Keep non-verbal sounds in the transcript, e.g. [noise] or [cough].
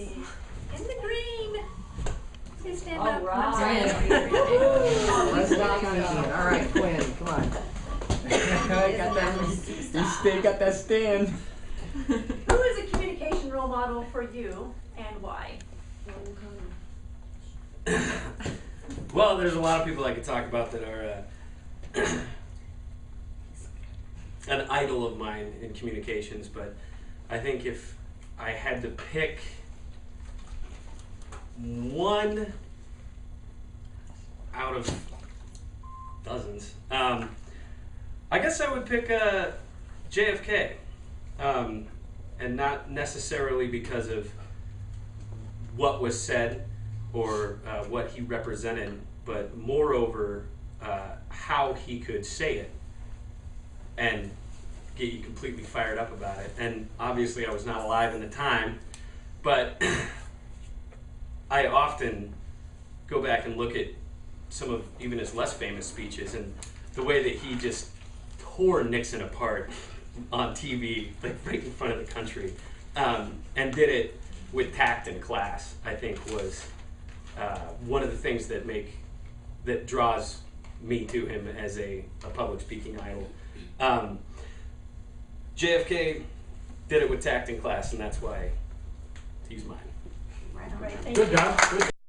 In the green. Please stand All up. right. Let's not count it. All right, Quinn, come on. [laughs] got that, you stay, got that stand. Who is a communication role model for you and why? [coughs] Well, there's a lot of people I could talk about that are uh, [coughs] an idol of mine in communications, but I think if I had to pick one out of dozens, um, I guess I would pick uh, JFK, um, and not necessarily because of what was said or uh, what he represented, but moreover, uh, how he could say it and get you completely fired up about it. And obviously, I was not alive in the time, but [clears throat] I often go back and look at some of even his less famous speeches and the way that he just tore Nixon apart on TV, like right in front of the country, um, and did it with tact and class. I think was uh, one of the things that make that draws me to him as a, a public speaking idol. Um, JFK did it with tact and class, and that's why he's mine. Right, Good job. Good